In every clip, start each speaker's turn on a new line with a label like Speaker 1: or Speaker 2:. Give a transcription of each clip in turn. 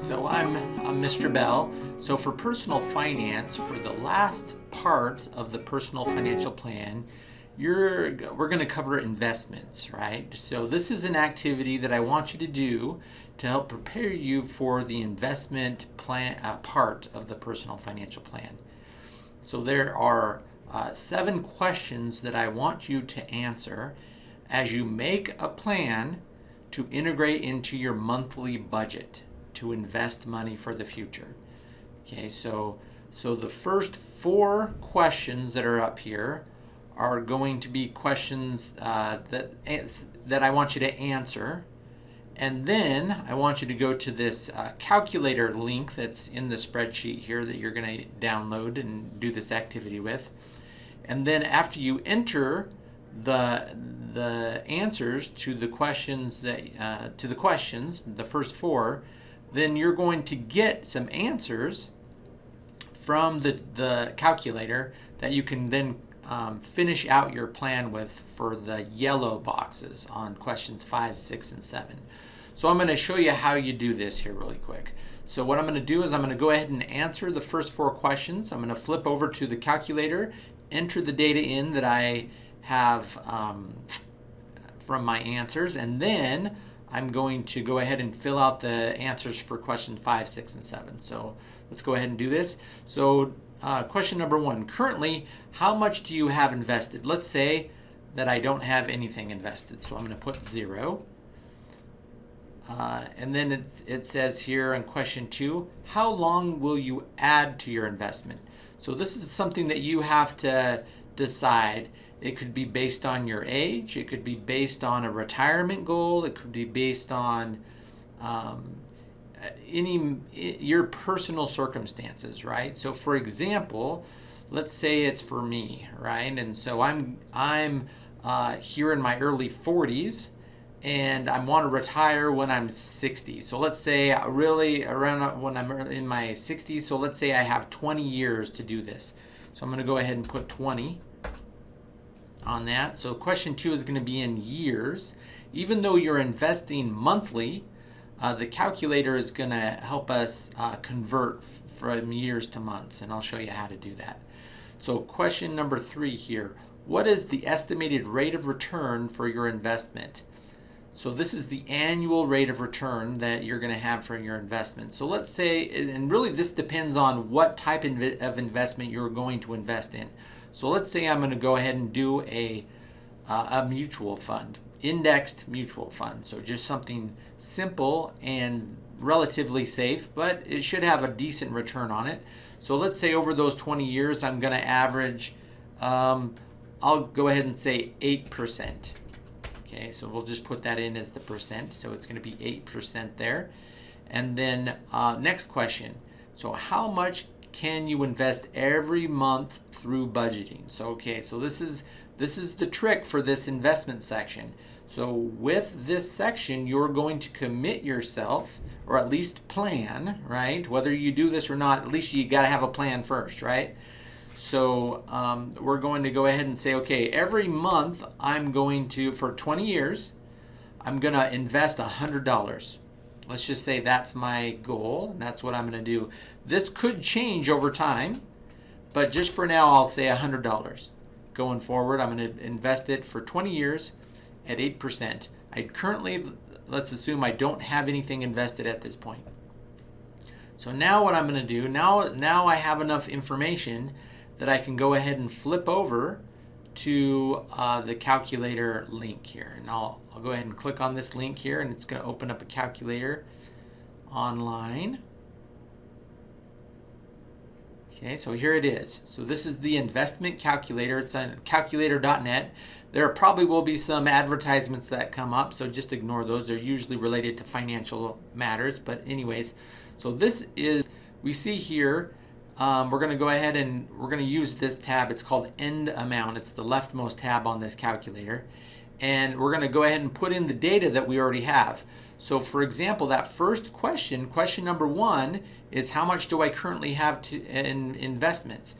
Speaker 1: So I'm, I'm Mr. Bell. So for personal finance, for the last part of the personal financial plan, you're we're going to cover investments, right? So this is an activity that I want you to do to help prepare you for the investment plan uh, part of the personal financial plan. So there are uh, seven questions that I want you to answer as you make a plan to integrate into your monthly budget to invest money for the future. Okay, so so the first four questions that are up here are going to be questions uh, that that I want you to answer, and then I want you to go to this uh, calculator link that's in the spreadsheet here that you're going to download and do this activity with, and then after you enter the the answers to the questions that uh, to the questions, the first four, then you're going to get some answers from the, the calculator that you can then um, finish out your plan with for the yellow boxes on questions five, six, and seven. So I'm going to show you how you do this here really quick. So what I'm going to do is I'm going to go ahead and answer the first four questions. I'm going to flip over to the calculator, enter the data in that I have um, from my answers, and then I'm going to go ahead and fill out the answers for question five, six, and seven. So let's go ahead and do this. So uh, question number one, currently, how much do you have invested? Let's say that I don't have anything invested. So I'm going to put zero. Uh, and then it, it says here in question two, how long will you add to your investment? So this is something that you have to decide. It could be based on your age. It could be based on a retirement goal. It could be based on um, any your personal circumstances, right? So, for example, let's say it's for me, right? And so I'm I'm uh, here in my early 40s, and I want to retire when I'm 60. So let's say really around when I'm in my 60s. So let's say I have 20 years to do this. So I'm going to go ahead and put 20 on that. So question two is going to be in years. Even though you're investing monthly, uh, the calculator is going to help us uh, convert from years to months, and I'll show you how to do that. So question number three here, what is the estimated rate of return for your investment? So this is the annual rate of return that you're going to have for your investment. So let's say, and really this depends on what type of investment you're going to invest in. So let's say I'm going to go ahead and do a, uh, a mutual fund, indexed mutual fund. So just something simple and relatively safe, but it should have a decent return on it. So let's say over those 20 years, I'm going to average, um, I'll go ahead and say 8%. Okay, so we'll just put that in as the percent. So it's going to be 8% there. And then uh, next question. So how much can you invest every month through budgeting? So okay, so this is this is the trick for this investment section. So with this section, you're going to commit yourself or at least plan, right? Whether you do this or not, at least you got to have a plan first, right? So um, we're going to go ahead and say, okay, every month I'm going to, for 20 years, I'm to invest $100. Let's just say that's my goal, and that's what I'm going to do. This could change over time, but just for now, I'll say $100. Going forward, I'm going to invest it for 20 years at 8%. I currently, let's assume I don't have anything invested at this point. So now what I'm going to do, now, now I have enough information that I can go ahead and flip over to uh, the calculator link here. And I'll, I'll go ahead and click on this link here and it's going to open up a calculator online. Okay, so here it is. So this is the investment calculator. It's on calculator.net. There probably will be some advertisements that come up, so just ignore those. They're usually related to financial matters. But anyways, so this is, we see here, um, we're going to go ahead and we're going to use this tab. It's called end amount. It's the leftmost tab on this calculator. And we're going to go ahead and put in the data that we already have. So for example, that first question, question number one, is how much do I currently have to, in investments?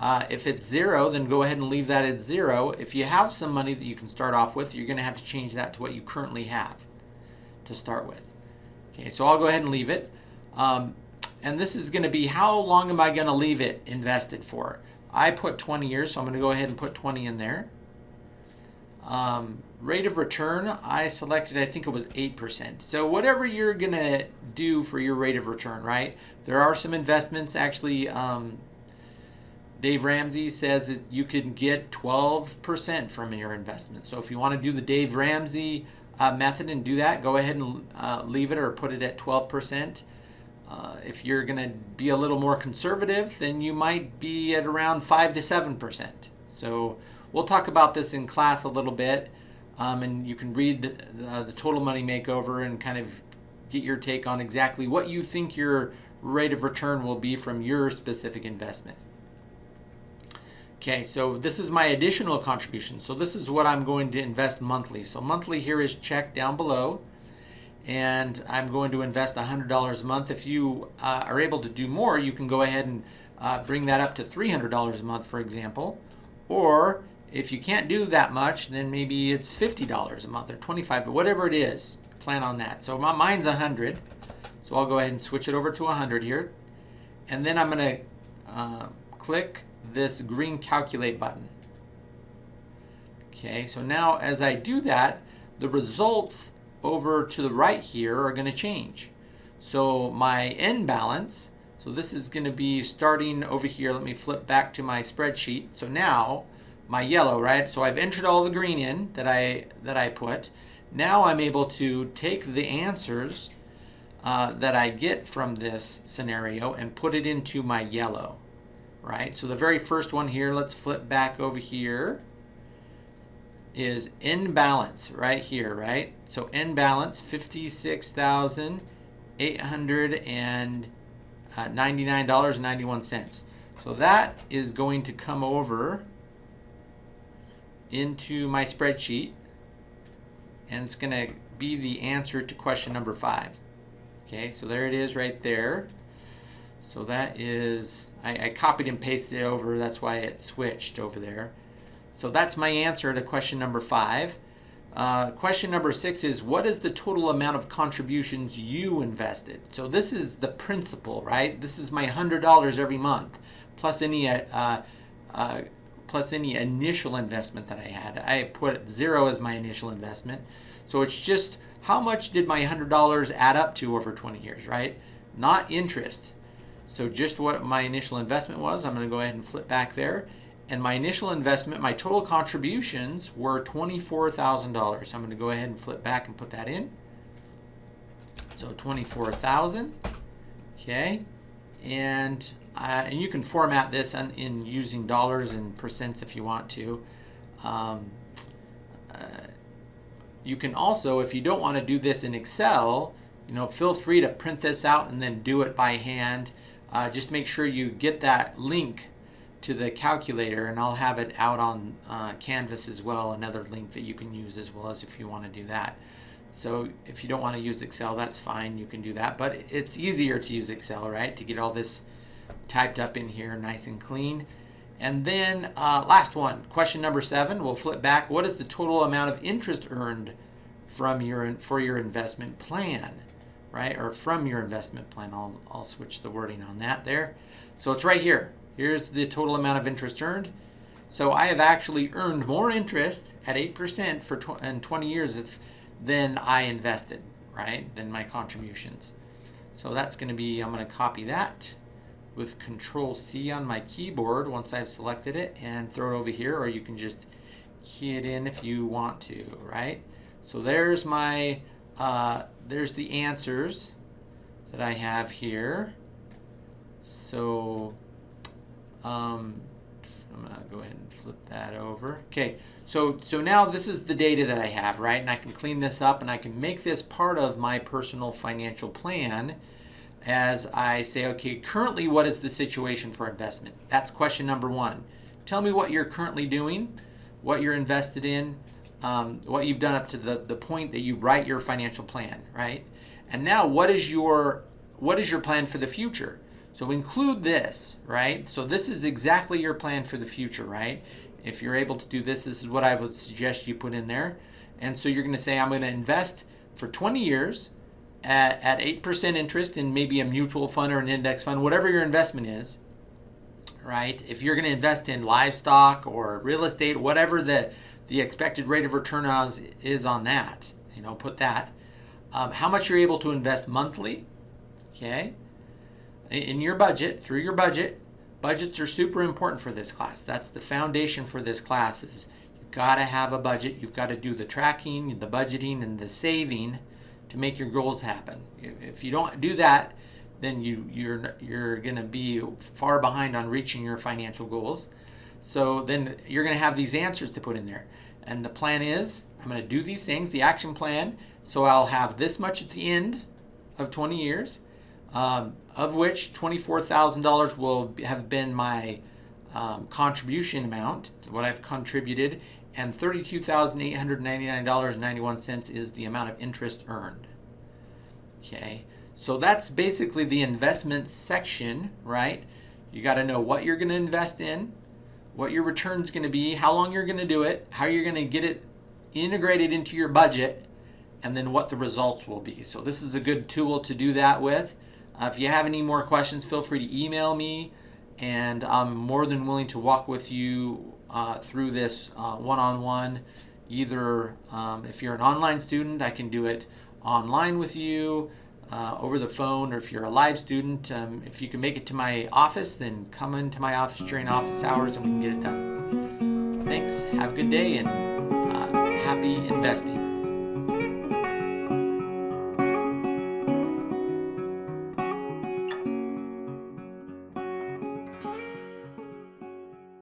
Speaker 1: Uh, if it's zero, then go ahead and leave that at zero. If you have some money that you can start off with, you're going to have to change that to what you currently have to start with. Okay, so I'll go ahead and leave it. Um, and this is going to be how long am I going to leave it invested for? I put 20 years, so I'm going to go ahead and put 20 in there. Um, rate of return, I selected, I think it was 8%. So whatever you're going to do for your rate of return, right? There are some investments actually. Um, Dave Ramsey says that you can get 12% from your investment. So if you want to do the Dave Ramsey uh, method and do that, go ahead and uh, leave it or put it at 12%. Uh, if you're going to be a little more conservative, then you might be at around 5 to 7%. So we'll talk about this in class a little bit, um, and you can read uh, the Total Money Makeover and kind of get your take on exactly what you think your rate of return will be from your specific investment. Okay, so this is my additional contribution. So this is what I'm going to invest monthly. So monthly here is checked down below and I'm going to invest $100 a month. If you uh, are able to do more, you can go ahead and uh, bring that up to $300 a month, for example. Or if you can't do that much, then maybe it's $50 a month or 25, but whatever it is, plan on that. So my, mine's 100, so I'll go ahead and switch it over to 100 here. And then I'm gonna uh, click this green calculate button. Okay, so now as I do that, the results over to the right here are going to change. So my end balance, so this is going to be starting over here. Let me flip back to my spreadsheet. So now my yellow, right? So I've entered all the green in that I that I put. Now I'm able to take the answers uh, that I get from this scenario and put it into my yellow, right? So the very first one here, let's flip back over here is in balance right here, right? So in balance, $56,899.91. Uh, so that is going to come over into my spreadsheet and it's going to be the answer to question number five. Okay, so there it is right there. So that is, I, I copied and pasted it over, that's why it switched over there. So that's my answer to question number five. Uh, question number six is what is the total amount of contributions you invested? So this is the principal, right? This is my hundred dollars every month, plus any uh, uh, plus any initial investment that I had. I put zero as my initial investment, so it's just how much did my hundred dollars add up to over 20 years, right? Not interest. So just what my initial investment was. I'm going to go ahead and flip back there and my initial investment, my total contributions were $24,000. So I'm going to go ahead and flip back and put that in. So 24,000. Okay. And uh, and you can format this in, in, using dollars and percents if you want to. Um, uh, you can also, if you don't want to do this in Excel, you know, feel free to print this out and then do it by hand. Uh, just make sure you get that link to the calculator and I'll have it out on uh, Canvas as well, another link that you can use as well as if you want to do that. So if you don't want to use Excel, that's fine, you can do that. But it's easier to use Excel, right, to get all this typed up in here nice and clean. And then uh, last one, question number seven, we'll flip back. What is the total amount of interest earned from your for your investment plan, right? Or from your investment plan. I'll, I'll switch the wording on that there. So it's right here. Here's the total amount of interest earned. So I have actually earned more interest at 8% for tw in 20 years if, than I invested, right, than my contributions. So that's going to be, I'm going to copy that with Control C on my keyboard once I've selected it and throw it over here, or you can just key it in if you want to, right? So there's my, uh, there's the answers that I have here. So um, I'm gonna go ahead and flip that over. Okay, so, so now this is the data that I have, right? And I can clean this up and I can make this part of my personal financial plan as I say, okay, currently what is the situation for investment? That's question number one. Tell me what you're currently doing, what you're invested in, um, what you've done up to the, the point that you write your financial plan, right? And now what is your what is your plan for the future? So include this, right? So this is exactly your plan for the future, right? If you're able to do this, this is what I would suggest you put in there. And so you're going to say, I'm going to invest for 20 years at, at 8% interest in maybe a mutual fund or an index fund, whatever your investment is, right? If you're going to invest in livestock or real estate, whatever the, the expected rate of return is, is on that, you know, put that. Um, how much you're able to invest monthly, okay? In your budget, through your budget, budgets are super important for this class. That's the foundation for this class is you've got to have a budget. You've got to do the tracking, the budgeting, and the saving to make your goals happen. If you don't do that, then you you're you're going to be far behind on reaching your financial goals. So then you're going to have these answers to put in there. And the plan is I'm going to do these things, the action plan. So I'll have this much at the end of 20 years, um, of which $24,000 will have been my um, contribution amount, what I've contributed, and $32,899.91 is the amount of interest earned. Okay, so that's basically the investment section, right? You got to know what you're going to invest in, what your return's going to be, how long you're going to do it, how you're going to get it integrated into your budget, and then what the results will be. So this is a good tool to do that with. Uh, if you have any more questions, feel free to email me, and I'm more than willing to walk with you uh, through this uh, one-on-one. Either um, if you're an online student, I can do it online with you, uh, over the phone, or if you're a live student, um, if you can make it to my office, then come into my office during office hours and we can get it done. Thanks. Have a good day and uh, happy investing.